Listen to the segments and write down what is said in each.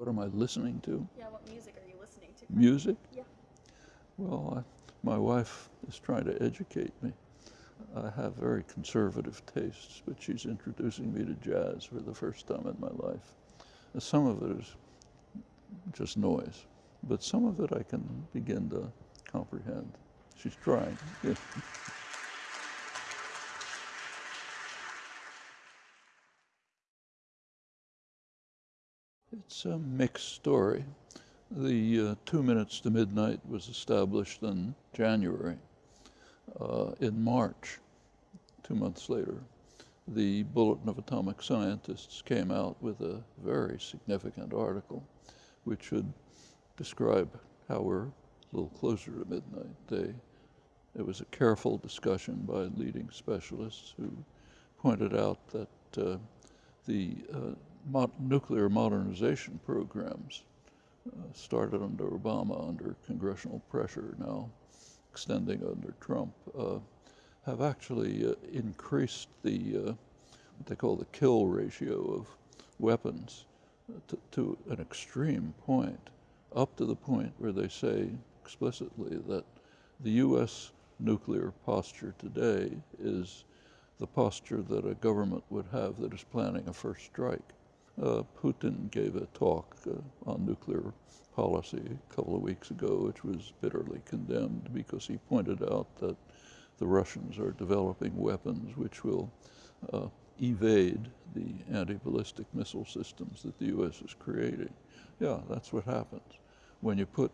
What am I listening to? Yeah, what music are you listening to? Music? Yeah. Well, I, my wife is trying to educate me. I have very conservative tastes, but she's introducing me to jazz for the first time in my life. Some of it is just noise, but some of it I can begin to comprehend. She's trying. Yeah. It's a mixed story. The uh, Two Minutes to Midnight was established in January. Uh, in March, two months later, the Bulletin of Atomic Scientists came out with a very significant article which should describe how we're a little closer to midnight. They, it was a careful discussion by leading specialists who pointed out that uh, the uh, nuclear modernization programs uh, started under Obama, under congressional pressure, now extending under Trump, uh, have actually uh, increased the, uh, what they call the kill ratio of weapons to, to an extreme point, up to the point where they say explicitly that the U.S. nuclear posture today is the posture that a government would have that is planning a first strike. Uh, Putin gave a talk uh, on nuclear policy a couple of weeks ago, which was bitterly condemned because he pointed out that the Russians are developing weapons which will uh, evade the anti-ballistic missile systems that the U.S. is creating. Yeah, that's what happens. When you put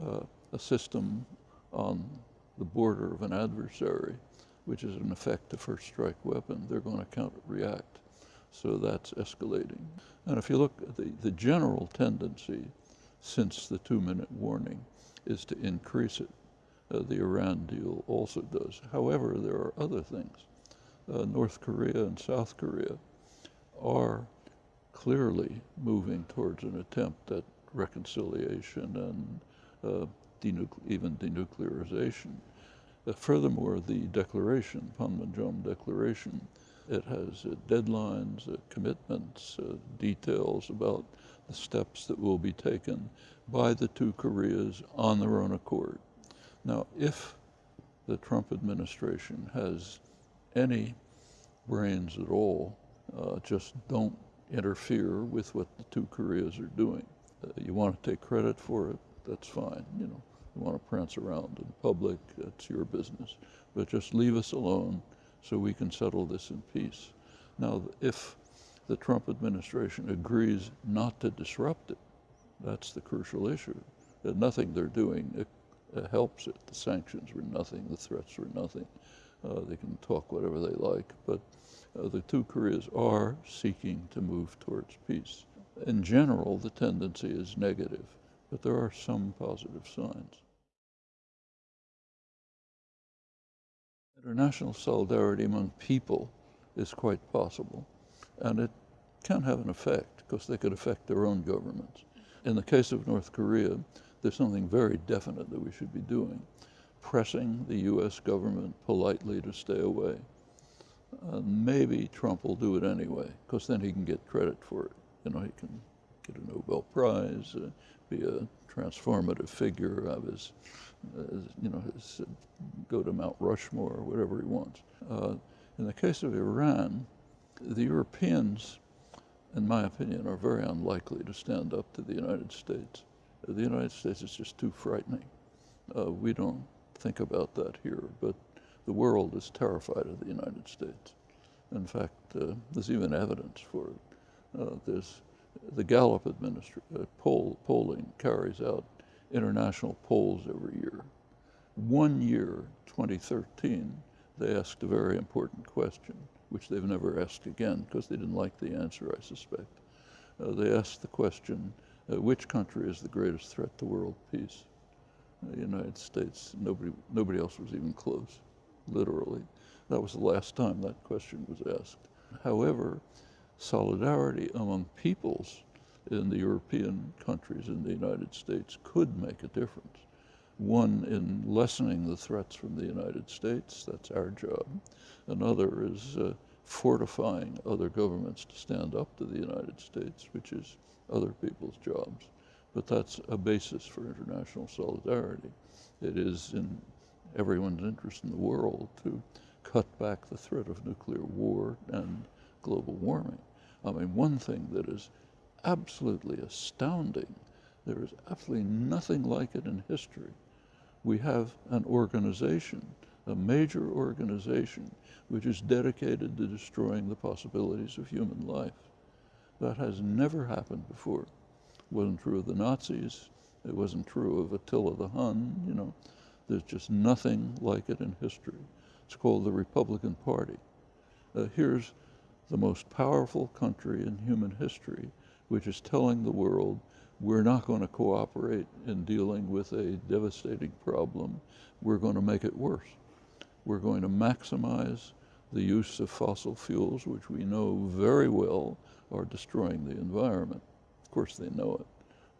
uh, a system on the border of an adversary, which is in effect a first strike weapon, they're going to counter-react. So that's escalating. And if you look at the, the general tendency since the two-minute warning is to increase it. Uh, the Iran deal also does. However, there are other things. Uh, North Korea and South Korea are clearly moving towards an attempt at reconciliation and uh, even denuclearization. Uh, furthermore, the declaration, Panmunjom Declaration, it has uh, deadlines, uh, commitments, uh, details about the steps that will be taken by the two Koreas on their own accord. Now, if the Trump administration has any brains at all, uh, just don't interfere with what the two Koreas are doing. Uh, you want to take credit for it, that's fine. You know, you want to prance around in public, that's your business. But just leave us alone so we can settle this in peace. Now, if the Trump administration agrees not to disrupt it, that's the crucial issue. That nothing they're doing uh, helps it. The sanctions were nothing, the threats were nothing. Uh, they can talk whatever they like, but uh, the two Koreas are seeking to move towards peace. In general, the tendency is negative, but there are some positive signs. International solidarity among people is quite possible, and it can have an effect because they could affect their own governments. In the case of North Korea, there's something very definite that we should be doing, pressing the U.S. government politely to stay away. Uh, maybe Trump will do it anyway, because then he can get credit for it. You know, he can get a Nobel Prize, uh, be a transformative figure of his, uh, you know, his, uh, go to Mount Rushmore or whatever he wants. Uh, in the case of Iran, the Europeans, in my opinion, are very unlikely to stand up to the United States. The United States is just too frightening. Uh, we don't think about that here, but the world is terrified of the United States. In fact, uh, there's even evidence for it. Uh, there's the Gallup uh, poll, polling carries out international polls every year. One year, 2013, they asked a very important question, which they've never asked again because they didn't like the answer, I suspect. Uh, they asked the question, uh, which country is the greatest threat to world peace? Uh, the United States, nobody, nobody else was even close, literally. That was the last time that question was asked. However, solidarity among peoples in the European countries in the United States could make a difference. One, in lessening the threats from the United States, that's our job. Another is uh, fortifying other governments to stand up to the United States, which is other people's jobs. But that's a basis for international solidarity. It is in everyone's interest in the world to cut back the threat of nuclear war and global warming. I mean, one thing that is absolutely astounding, there is absolutely nothing like it in history. We have an organization, a major organization, which is dedicated to destroying the possibilities of human life. That has never happened before. It wasn't true of the Nazis. It wasn't true of Attila the Hun, you know. There's just nothing like it in history. It's called the Republican Party. Uh, here's the most powerful country in human history, which is telling the world we're not going to cooperate in dealing with a devastating problem. We're going to make it worse. We're going to maximize the use of fossil fuels, which we know very well are destroying the environment. Of course, they know it.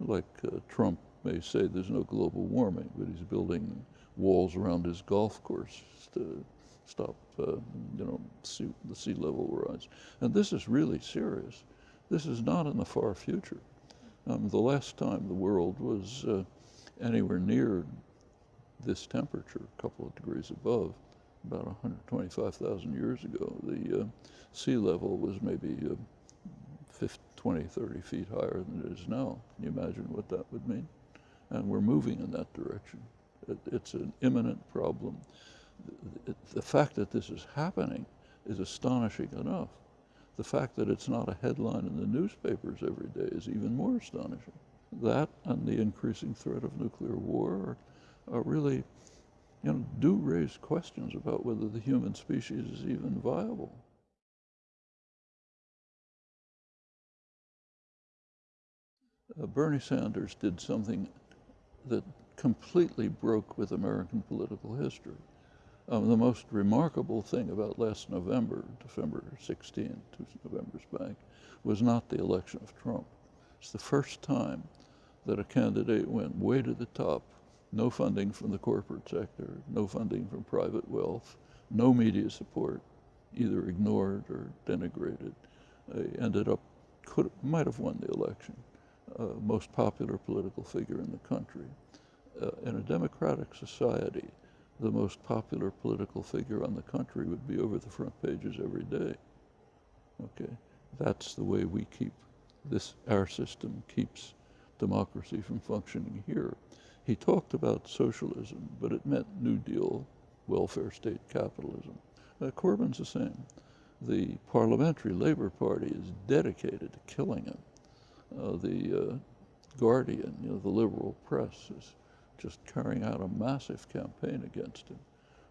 Like uh, Trump may say there's no global warming, but he's building walls around his golf course to stop, uh, you know, sea, the sea level rise. And this is really serious. This is not in the far future. Um, the last time the world was uh, anywhere near this temperature, a couple of degrees above, about 125,000 years ago, the uh, sea level was maybe uh, 50, 20, 30 feet higher than it is now. Can you imagine what that would mean? And we're moving in that direction. It, it's an imminent problem. The, fact that this is happening is astonishing enough. The fact that it's not a headline in the newspapers every day is even more astonishing. That and the increasing threat of nuclear war are, are really, you know, do raise questions about whether the human species is even viable. Uh, Bernie Sanders did something that completely broke with American political history. Um, the most remarkable thing about last November, November 16, two Novembers back, was not the election of Trump. It's the first time that a candidate went way to the top. No funding from the corporate sector, no funding from private wealth, no media support, either ignored or denigrated. Ended up, could, might have won the election. Uh, most popular political figure in the country. Uh, in a democratic society, the most popular political figure on the country would be over the front pages every day. Okay, that's the way we keep this, our system keeps democracy from functioning here. He talked about socialism, but it meant New Deal, welfare state capitalism. Uh, Corbyn's the same. The Parliamentary Labor Party is dedicated to killing him. Uh, the uh, Guardian, you know, the liberal press is just carrying out a massive campaign against him.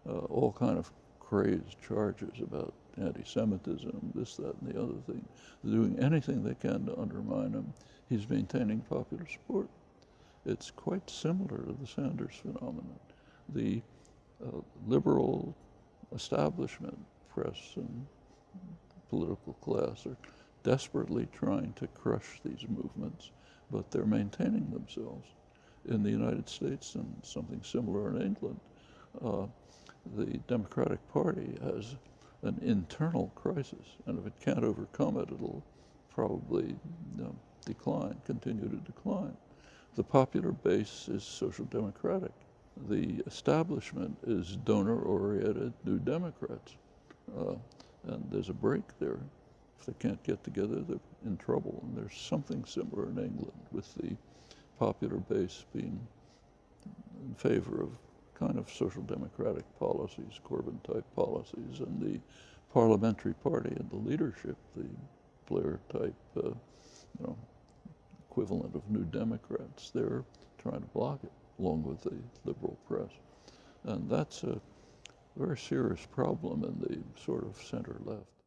Uh, all kind of crazed charges about anti-Semitism, this, that, and the other thing. They're doing anything they can to undermine him. He's maintaining popular support. It's quite similar to the Sanders phenomenon. The uh, liberal establishment, press and political class are desperately trying to crush these movements, but they're maintaining themselves in the United States and something similar in England. Uh, the Democratic Party has an internal crisis, and if it can't overcome it, it'll probably you know, decline, continue to decline. The popular base is social democratic. The establishment is donor-oriented New Democrats, uh, and there's a break there. If they can't get together, they're in trouble. And there's something similar in England with the popular base being in favor of kind of social democratic policies, Corbyn type policies, and the parliamentary party and the leadership, the Blair type, uh, you know, equivalent of New Democrats, they're trying to block it, along with the liberal press. And that's a very serious problem in the sort of center left.